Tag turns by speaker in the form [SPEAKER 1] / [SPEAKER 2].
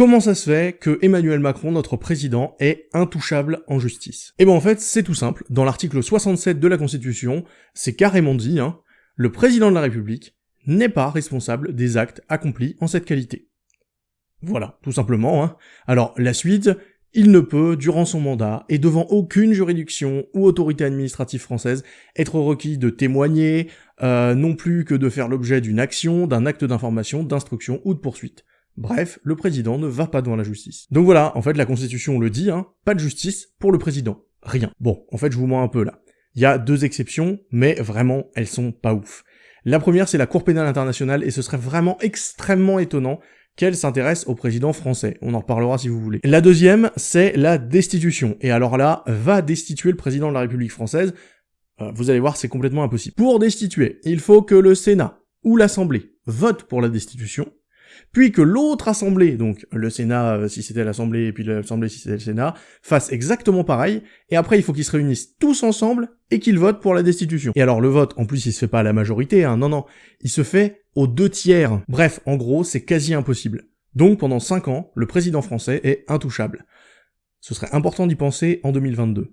[SPEAKER 1] Comment ça se fait que Emmanuel Macron, notre président, est intouchable en justice? Eh ben en fait, c'est tout simple. Dans l'article 67 de la Constitution, c'est carrément dit, hein, le président de la République n'est pas responsable des actes accomplis en cette qualité. Voilà, tout simplement. Hein. Alors, la suite, il ne peut, durant son mandat, et devant aucune juridiction ou autorité administrative française, être requis de témoigner, euh, non plus que de faire l'objet d'une action, d'un acte d'information, d'instruction ou de poursuite. Bref, le président ne va pas devant la justice. Donc voilà, en fait la constitution le dit, hein, pas de justice pour le président. Rien. Bon, en fait je vous mens un peu là. Il y a deux exceptions, mais vraiment elles sont pas ouf. La première c'est la Cour pénale internationale et ce serait vraiment extrêmement étonnant qu'elle s'intéresse au président français. On en reparlera si vous voulez. La deuxième, c'est la destitution. Et alors là, va destituer le président de la République française. Euh, vous allez voir, c'est complètement impossible. Pour destituer, il faut que le Sénat ou l'Assemblée vote pour la destitution, puis que l'autre assemblée, donc le Sénat euh, si c'était l'Assemblée et puis l'Assemblée si c'était le Sénat, fasse exactement pareil, et après il faut qu'ils se réunissent tous ensemble et qu'ils votent pour la destitution. Et alors le vote, en plus il se fait pas à la majorité, hein, non non, il se fait aux deux tiers. Bref, en gros, c'est quasi impossible. Donc pendant 5 ans, le président français est intouchable. Ce serait important d'y penser en 2022.